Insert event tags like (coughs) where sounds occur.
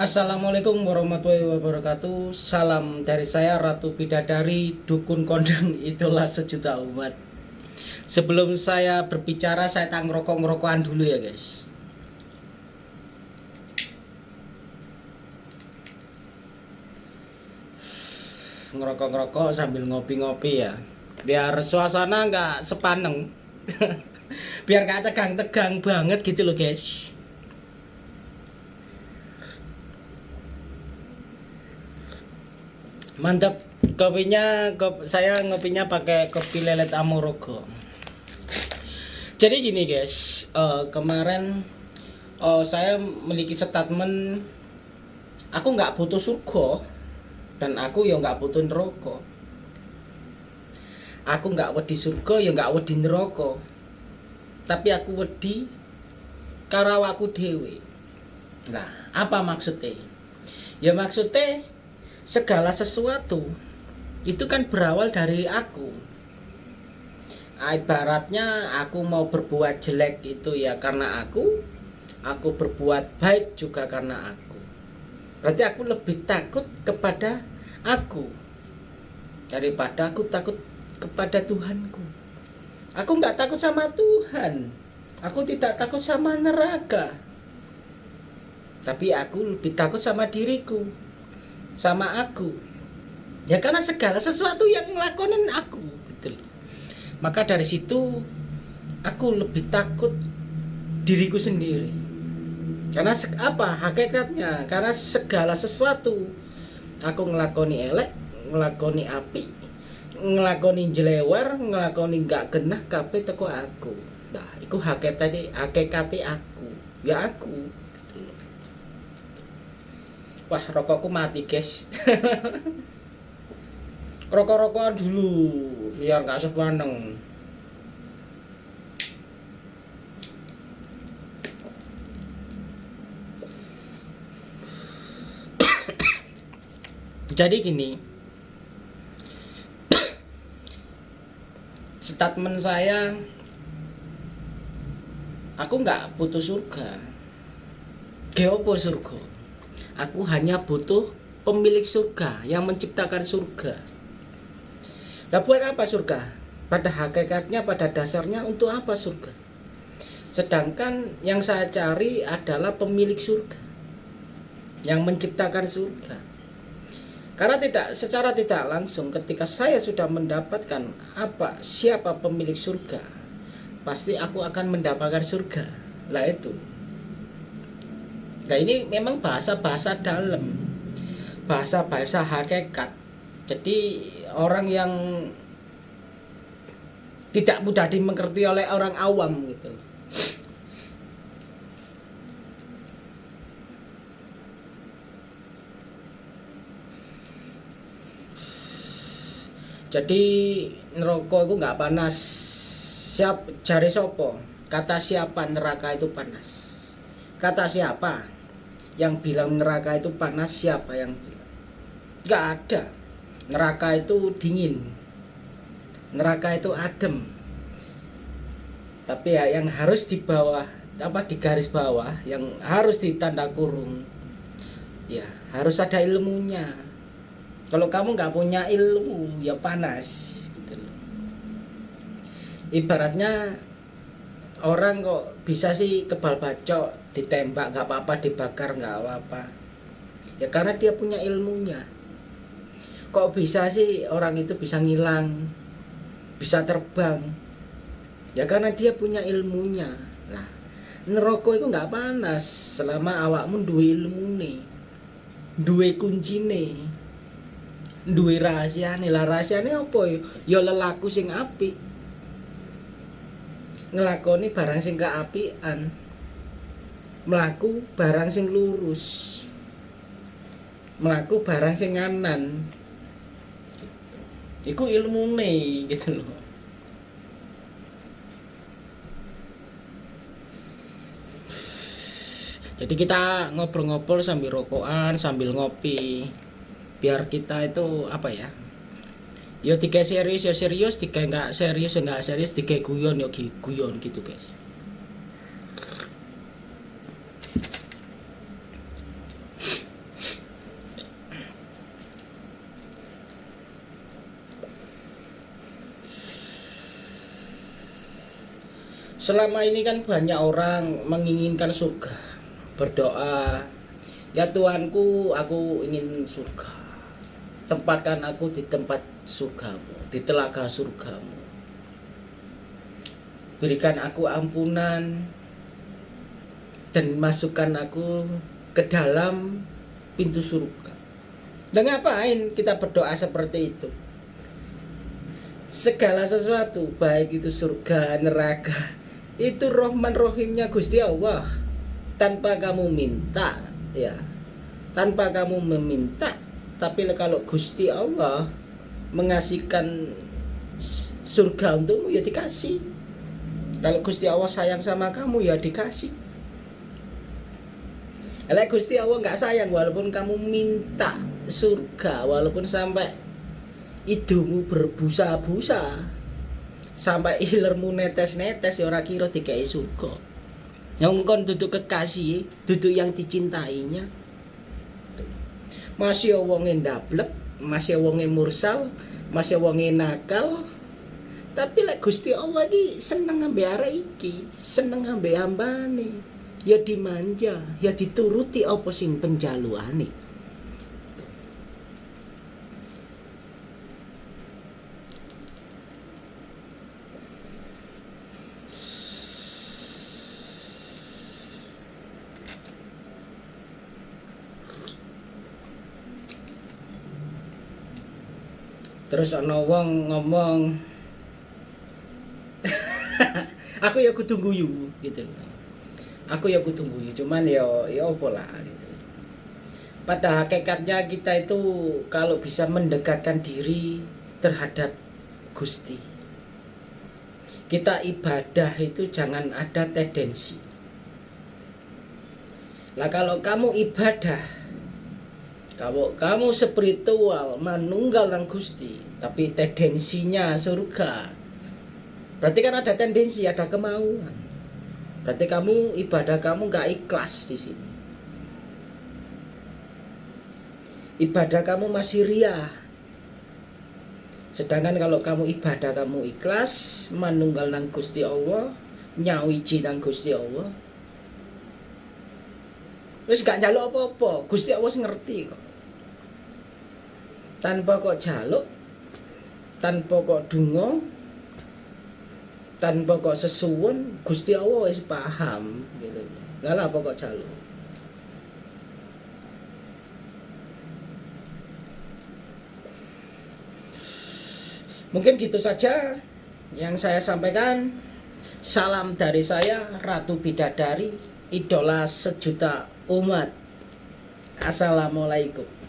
Assalamualaikum warahmatullahi wabarakatuh. Salam dari saya Ratu Bidadari Dukun Kondang (laughs) itulah sejuta umat. Sebelum saya berbicara saya tak ngerokok-ngerokokan dulu ya guys. Ngerokok-ngerokok sambil ngopi-ngopi ya. Biar suasana nggak sepaneng. (laughs) Biar gak tegang-tegang banget gitu loh guys mantap. Kopinya kop, saya ngopinya pakai kopi lelet amorogo. Jadi gini guys. Uh, kemarin uh, saya memiliki statement aku nggak butuh surga dan aku ya nggak butuh neraka. Aku nggak wedi surga ya nggak wedi neraka. Tapi aku wedi karawaku dewi nah apa maksudnya? Ya maksudnya segala sesuatu. Itu kan berawal dari aku. Ah, ibaratnya aku mau berbuat jelek itu ya karena aku aku berbuat baik juga karena aku. Berarti aku lebih takut kepada aku daripada aku takut kepada Tuhanku. Aku nggak takut sama Tuhan. Aku tidak takut sama neraka. Tapi aku lebih takut sama diriku sama aku. Ya karena segala sesuatu yang ngelakonin aku gitu maka dari situ aku lebih takut diriku sendiri. Karena apa? Hakikatnya karena segala sesuatu aku ngelakoni elek ngelakoni api ngelakoni jelewar ngelakoni gak genah kape teko aku. Nah itu hakikatnya hakikatnya aku. Ya aku Wah, rokokku mati, guys. (laughs) Rokok-rokokan dulu biar nggak sepaneng. (coughs) Jadi gini. (coughs) Statement saya aku nggak butuh surga. Geopo surga? Aku hanya butuh pemilik surga yang menciptakan surga. Nah buat apa surga? Pada hakikatnya, pada dasarnya untuk apa surga? Sedangkan yang saya cari adalah pemilik surga. Yang menciptakan surga. Karena tidak secara tidak langsung ketika saya sudah mendapatkan apa siapa pemilik surga, pasti aku akan mendapatkan surga. Lah itu. Nah ini memang bahasa-bahasa dalam. Bahasa-bahasa hakikat. Jadi orang yang Tidak mudah dimengerti oleh orang awam gitu. Jadi neraka itu nggak panas. Siap jari sopo? Kata siapa neraka itu panas? Kata siapa yang bilang neraka itu panas siapa yang bilang? Nggak ada. Neraka itu dingin. Neraka itu adem. Tapi ya yang harus di bawah apa di garis bawah yang harus ditanda kurung ya harus ada ilmunya. Kalau kamu nggak punya ilmu ya panas gitu loh. Ibaratnya orang kok bisa sih kebal bacok ditembak nggak apa-apa dibakar nggak apa-apa. Ya karena dia punya ilmunya. Kok bisa sih orang itu bisa ngilang bisa terbang? Ya karena dia punya ilmunya. Nah neroko itu nggak panas. Selama awakmu dua ilmu nih dua kunci nih dua rahasia nih lah rahasia nih apa ya? Lelaku sing api ngelakoni barang sing keapian melaku barang sing lurus. Melaku barang sing nganan iku ilmu nih gitu loh. Jadi kita ngobrol-ngobrol sambil rokokan sambil ngopi. Biar kita itu apa ya Yo tiga serius yo serius tiga enggak serius enggak serius tiga guyon yo guyon gitu guys. Selama ini kan banyak orang menginginkan surga Berdoa. Ya Tuhanku aku ingin surga tempatkan aku di tempat surgamu di telaga surgamu. Berikan aku ampunan dan masukkan aku ke dalam pintu surga. Dan ngapain kita berdoa seperti itu? Segala sesuatu baik itu surga neraka itu rohman rohimnya Gusti Allah. Tanpa kamu minta ya. Tanpa kamu meminta tapi kalau Gusti Allah mengasihkan surga untukmu ya dikasih. Kalau Gusti Allah sayang sama kamu ya dikasih. Kalau Gusti Allah nggak sayang walaupun kamu minta surga walaupun sampai idumu berbusa-busa sampai ilermu netes-netes ya ora kira dikai surga. Yang kon duduk kekasih duduk yang dicintainya masih wonge ndablek masih wonge mursal masih wonge nakal. Tapi lek Gusti Allah iki seneng ambe arek iki seneng ambe hambane. Ya dimanja ya dituruti apa sing penjaluane terus ana wong ngomong (laughs) aku ya kudu guyu gitu aku ya kudu guyu cuman ya ya apa lah gitu. Pada hakikatnya kita itu kalau bisa mendekatkan diri terhadap Gusti. Kita ibadah itu jangan ada tendensi. Lah kalau kamu ibadah kalau kamu spiritual menunggal nang Gusti, tapi tendensinya surga. Berarti kan ada tendensi, ada kemauan. Berarti kamu ibadah kamu nggak ikhlas di sini. Ibadah kamu masih ria. Sedangkan kalau kamu ibadah kamu ikhlas, menunggal nang Gusti Allah, nyawiji nang Gusti Allah. Terus gak jaluk apa-apa, Gusti Allah ngerti kok. Tanpa kok jaluk tanpa kok dungo tanpa kok sesuwun Gusti Allah wis paham gitu. Nggak apa kok jaluk? Mungkin gitu saja yang saya sampaikan. Salam dari saya Ratu Bidadari idola sejuta umat. Assalamualaikum